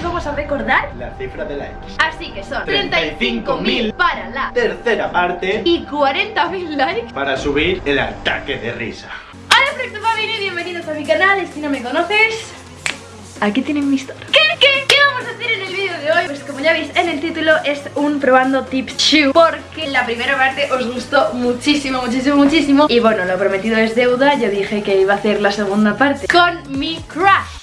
os vamos a recordar La cifra de likes. Así que son 35.000 35.000 para la Tercera parte. y 40.000 likes. Para subir el ataque de risa. Hola Flecto Family, bienvenidos a mi canal Si no me conoces, aquí tienen mi historia. ¿Qué, qué, qué vamos a hacer en el vídeo de hoy? Pues como ya veis en el título es un probando tips shoe Porque la primera parte os gustó muchísimo, muchísimo, muchísimo. Y bueno, lo prometido es deuda Yo dije que iba a hacer la segunda parte Con mi crush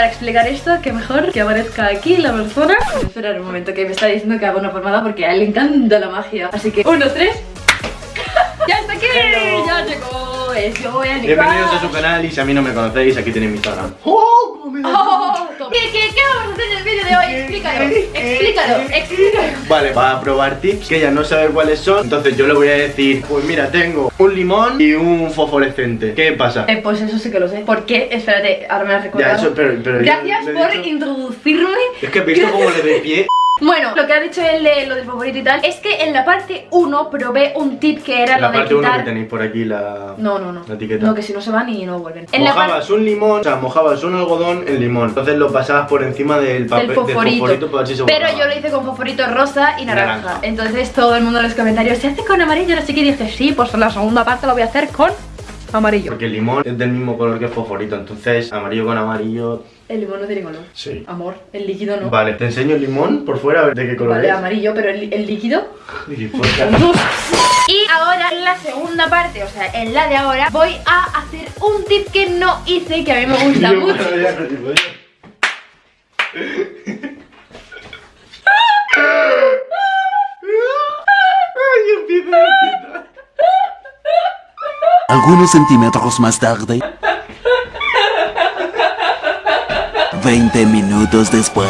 Para explicar esto, que mejor que aparezca aquí la persona Voy a esperar un momento que me está diciendo que haga una pomada porque a él le encanta la magia Así que, uno, tres ¡Ya está aquí! Hello. ¡Ya llegó! Es yo voy a Bienvenidos a su canal y si a mí no me conocéis, aquí tenéis mi Instagram. ¡Oh! da Oh, toma. ¿Qué, qué, ¿Qué vamos a hacer de hoy? Explícalo, explícalo, explícalo. Vale, va a probar tips que ella no sabe cuáles son. Entonces yo le voy a decir Pues mira, tengo un limón y un fosforescente. ¿Qué pasa? eh, Pues eso sí que lo sé. ¿Por qué? Espérate, ahora me has recordado Ya, eso, pero, pero yo Gracias por dicho- introducirme. Es que he visto cómo le de pie Bueno, lo que ha dicho él de lo del favorito y tal Es que en la parte 1 probé un tip que era La lo de parte 1 quitar que tenéis por aquí la... No, no, no La etiqueta. No, que si no se van y no vuelven En la parte Mojabas un limón, o sea, mojabas un algodón en limón Entonces lo pasabas por encima del papel del fosforito, si Pero yo lo hice con fosforito rosa y naranja. Naranja. Entonces todo el mundo en los comentarios ¿Se hace con amarillo? No sé qué y dije Sí, pues en la segunda parte lo voy a hacer con amarillo. Porque el limón es del mismo color que el fosforito Entonces amarillo con amarillo. El limón no tiene color Sí. Amor, el líquido no. Vale, te enseño el limón por fuera a ver de qué color Vale, es. amarillo, pero el, el líquido. Gilipollas. Y ahora en la segunda parte, o sea, en la de ahora Voy a hacer un tip que no hice Que a mí me gusta mucho bueno, ya, gilipollas. Ay, empieza, empieza. Algunos centímetros más tarde. 20 minutos después.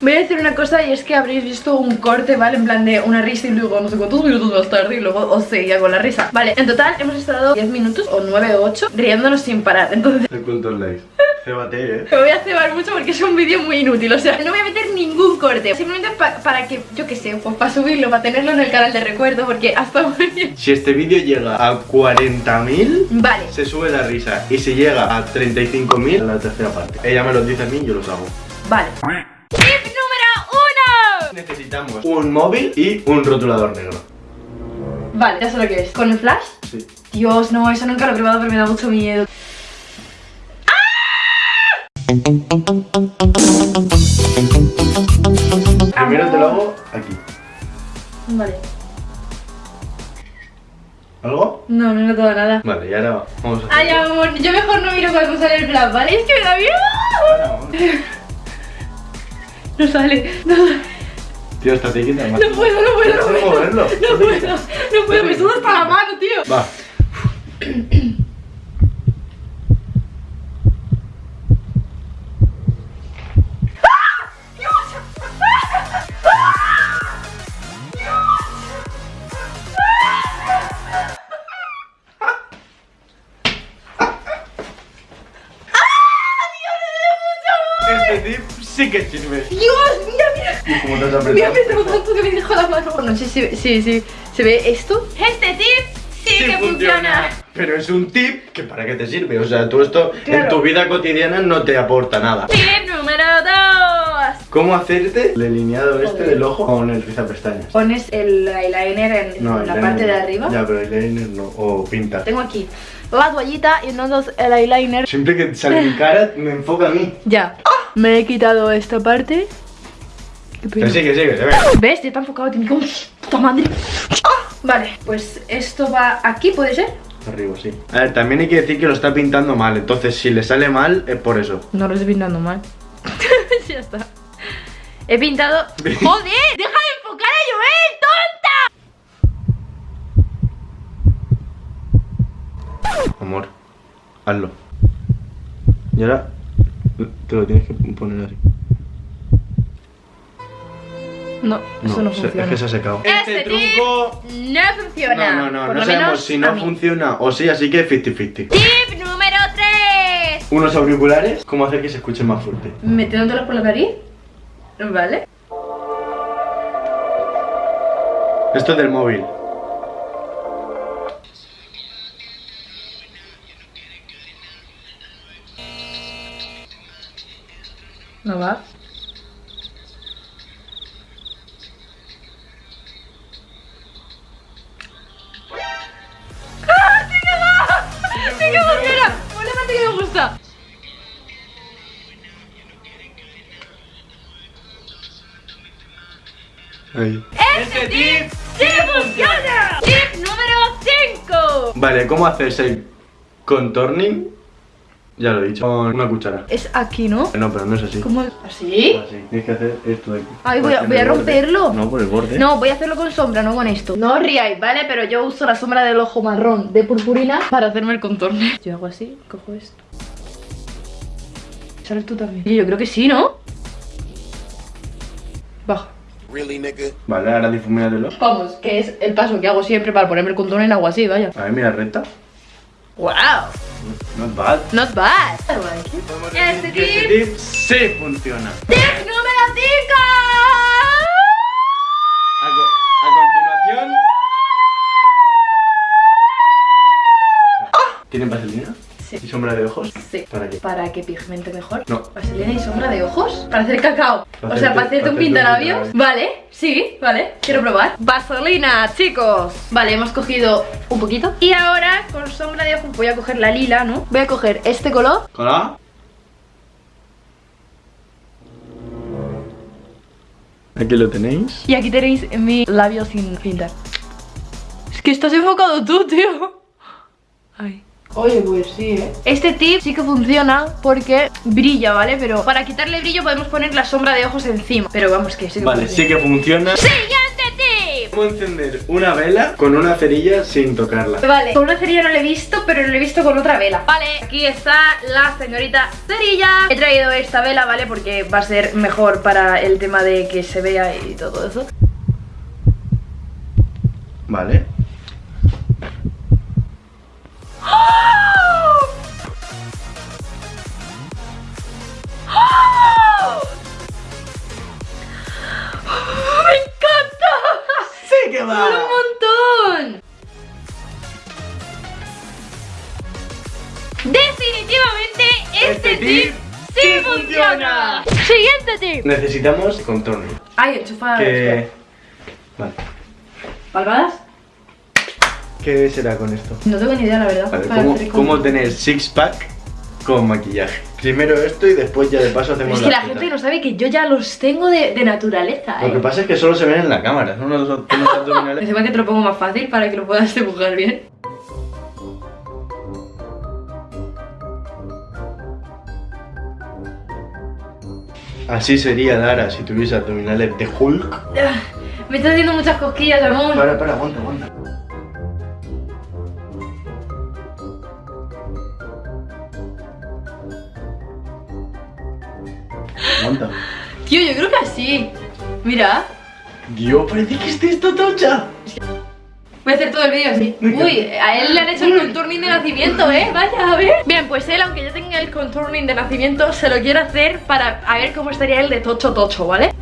Voy a decir una cosa y es que habréis visto un corte, ¿vale? En plan de una risa y luego no sé cuántos minutos más tarde y luego os seguía con la risa Vale, en total hemos estado 10 minutos o 9 o 8 riéndonos sin parar Entonces el live. Cébate, eh. me voy a cebar mucho porque es un vídeo muy inútil O sea, no voy a meter ningún corte Simplemente pa- para que, yo qué sé, pues para subirlo, para tenerlo en el canal de recuerdo Porque hasta bien Si este vídeo llega a 40.000, Vale, se sube la risa. Y si llega a 35.000, la tercera parte. Ella me lo dice a mí y yo los hago. vale Tip número 1 Necesitamos un móvil y un rotulador negro. Vale, ya sé lo que es ¿Con el flash? Sí. Dios, no, eso nunca lo he probado pero me da mucho miedo Primero te lo hago aquí. Vale ¿Algo? No, no he notado nada Vale, y ahora vamos a Ay, hacer. amor, yo mejor no miro cuando sale el flash, ¿vale? Es que me da miedo Ahora. No sale, no sale Tío, esta te quita más. No puedo, no puedo, no Deja de puedo. No puedo, no puedo, me suda hasta la mano, tío. Va. Sí que sirve. Dios, mira, mira. ¿Y cómo te has apretado? apretado tanto que me dejó la mano. No sé si, sí, sí. ¿Se ve esto? Este tip sí, que funciona. Pero es un tip que para qué te sirve. O sea, tú esto en Claro. tu vida cotidiana no te aporta nada. Tip número 2. ¿Cómo hacerte el delineado este Joder. del ojo con el rizapestañas? Pones el eyeliner en No, la eyeliner parte de arriba. Ya, pero eyeliner no. O pinta. Tengo aquí la toallita y entonces el eyeliner. Siempre que sale mi cara, me enfoca a mí. Ya. Me he quitado esta parte. Que sigue, sigue. ¿Ves? Ya está enfocado, tiene que... ¡Puta madre! ¡Ah! Vale, pues esto va aquí, ¿puede ser? Arriba, sí. A ver, también hay que decir que lo está pintando mal. Entonces, si le sale mal, es por eso. No lo estoy pintando mal. ya está. He pintado... ¡Joder! ¡Deja de enfocar a Joel, tonta! Amor, hazlo. Y ahora te lo tienes que poner así. No, eso no, se- funciona. Es que se ha secado. Este truco. No funciona. No, no, no, Por no sabemos si no funciona o sí, así que 50-50. Tip número 3. Unos auriculares, ¿cómo hacer que se escuche más fuerte? Metiéndotelos por la nariz. Vale. Esto es del móvil. No va. ¡Ah, sí que va! ¡Sí que funciona! Probablemente que me gusta. Ahí. ¡Este tip sí funciona! Tip número 5. Vale, ¿cómo hacerse el contorning? Ya lo he dicho. Con una cuchara. Es aquí, ¿no? No, pero no es así. ¿Cómo? ¿Así? Así. Tienes que hacer esto de aquí. Ay, voy a- voy a romperlo. No, por el borde. No, voy a hacerlo con sombra, no con esto. No os riáis, ¿vale? Pero yo uso la sombra del ojo marrón de purpurina para hacerme el contorno. Yo hago así, cojo esto. ¿Sales tú también? Y yo creo que sí, ¿no? Baja. Really, nigga? Vale, ahora difumínatelo. Vamos, que es el paso que hago siempre para ponerme el contorno en agua así, vaya. A ver, mira, recta. ¡Wow! Not bad. Not bad. Este Que este tip. tip sí funciona. ¡Tip número 5! A, co- a continuación. ¿Tienen vaselina? Sí. ¿Y sombra de ojos? Sí. ¿Para qué? ¿Para que pigmente mejor? No. ¿Vaselina y sombra de ojos? ¿Para hacer cacao? Para o sea, para hacerte un para hacerte un pintalabios. Vale, sí, vale. Quiero probar. Vaselina, chicos. Vale, hemos cogido un poquito. Y ahora, con sombra de ojos, voy a coger la lila, ¿no? Voy a coger este color. ¿Hola? Aquí lo tenéis. Y aquí tenéis mi labio sin pintar. Es que estás enfocado tú, tío. Ay. Oye, pues sí, ¿eh? Este tip sí que funciona porque brilla, ¿vale? Pero para quitarle brillo podemos poner la sombra de ojos encima. Pero vamos, que sí que Vale, funciona. sí que funciona. ¡Siguiente tip! ¿Cómo encender una vela con una cerilla sin tocarla? Vale, con una cerilla no lo he visto, pero lo he visto con otra vela Vale, aquí está la señorita cerilla He traído esta vela, ¿vale? Porque va a ser mejor para el tema de que se vea y todo eso Vale. ¡Me encanta! ¡Sí que ¡Un montón! Definitivamente este, Este tip, tip sí sí funciona. funciona. Siguiente tip. Necesitamos contorno. Ay, enchufa. Que... Vale. ¿Palmadas? ¿Qué será con esto? No tengo ni idea, la verdad. Vale, Para ¿cómo, tener six pack con maquillaje? Primero esto y después ya de paso hacemos Es que la gente no sabe que yo ya los tengo de, de naturaleza, Lo que ¿eh? pasa es que solo se ven en la cámara. Son unos, unos abdominales. Encima que te lo pongo más fácil para que lo puedas dibujar bien. Así sería Dara si tuviese abdominales de Hulk. Ah, Me está haciendo muchas cosquillas, amor. Para, para, aguanta, aguanta. Aguanta. Tío, yo creo que así. Mira. Dios, parece que esté esta tocha. Voy a hacer todo el vídeo así. Uy, a él le han hecho el contouring de nacimiento, ¿eh? Vaya, a ver. Bien, pues él, aunque ya tenga el contouring de nacimiento, se lo quiere hacer para a ver cómo estaría él de tocho tocho, ¿vale?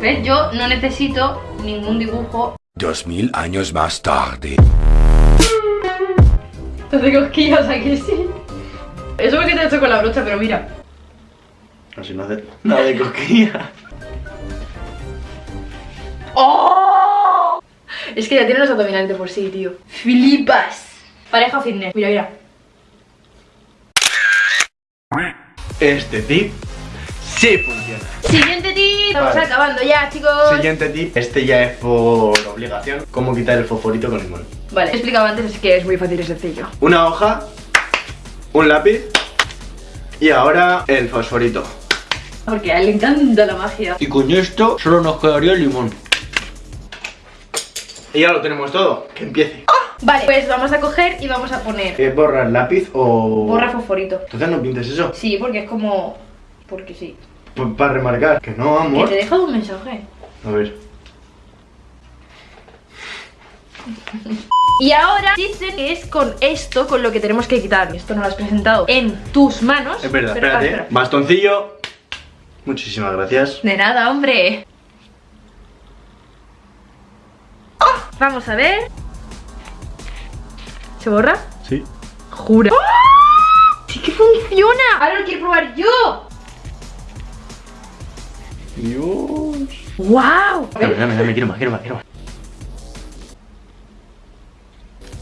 ¿Ves? Yo no necesito ningún dibujo. Dos mil años más tarde. Te hace cosquillas aquí, sí. Eso porque te he hecho con la brocha, pero mira. Así no hace nada de cosquilla. ¡Oh! Es que ya tiene los abdominales de por sí, tío. ¡Flipas! Pareja fitness. Mira, mira. Este tip sí funciona. Siguiente tip. Estamos Vale. acabando ya, chicos. Siguiente tip. Este ya es por obligación. Cómo quitar el fosforito con limón. Vale, he explicado antes, así que es muy fácil y sencillo. Una hoja, un lápiz y ahora el fosforito. Porque a él le encanta la magia. Y con esto solo nos quedaría el limón. Y ya lo tenemos todo. Que empiece. Vale, pues vamos a coger y vamos a poner ¿Qué borrar lápiz o...? borra fosforito. Entonces no pintes eso. Sí, porque es como... Porque sí. Para remarcar. Que no, Que amor. te he dejado un mensaje. A ver. Y ahora dicen que es con esto con lo que tenemos que quitar. Esto no lo has presentado en tus manos. Es verdad, pero- ah, espérate. espera. Bastoncillo. Muchísimas gracias. De nada, hombre. Vamos a ver. ¿Se borra? Sí. Jura. ¡Sí que funciona! Ahora lo quiero probar yo. Dios. ¡Wow! Dame, dame, dame, quiero más, quiero más, quiero más.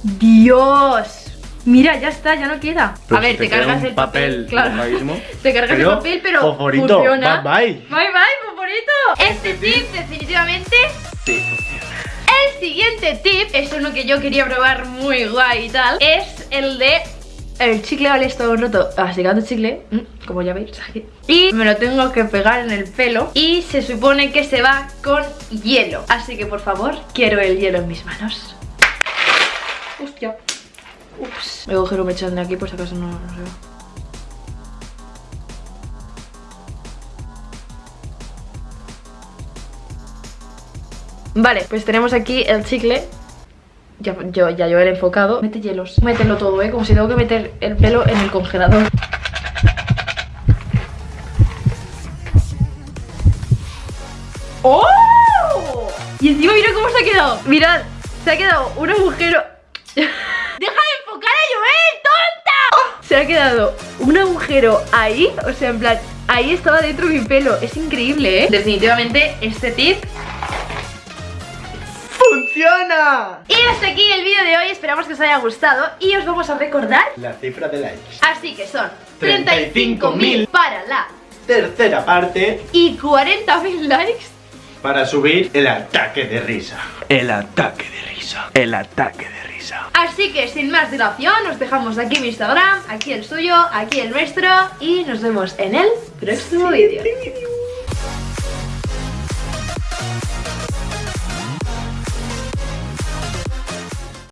¡Dios! Mira, ya está, ya no queda. Pero a ver, si te, cargas el papel. Claro. Te cargas Pero, el papel, pero fosforito, funciona. bye bye. Bye bye, fosforito. Este tip definitivamente Sí. El siguiente tip es uno que yo quería probar muy guay y tal Es el de el chicle vale todo un rato masticando chicle mm, Como ya veis aquí Y me lo tengo que pegar en el pelo Y se supone que se va con hielo Así que por favor, quiero el hielo en mis manos Hostia Ups. Me agujero me echan de aquí por si acaso no, se va. Vale, pues tenemos aquí el chicle. Ya, yo, ya yo he enfocado. Mete hielos, mételo todo, eh Como si tengo que meter el pelo en el congelador. ¡Oh! Y encima mira cómo se ha quedado. Mirad, se ha quedado un agujero ¡Deja de enfocar a Joel, tonta! Se ha quedado un agujero ahí O sea, en plan, ahí estaba dentro mi pelo Es increíble, ¿eh? Definitivamente este tip ¡Funciona! Y hasta aquí el vídeo de hoy, esperamos que os haya gustado y os vamos a recordar, La cifra de likes. así que son 35.000 35.000 para la Tercera parte y 40.000 likes para subir el ataque de risa. El ataque de risa. El ataque de risa. Así que sin más dilación, os dejamos aquí mi Instagram, aquí el suyo, aquí el nuestro y nos vemos en el próximo vídeo.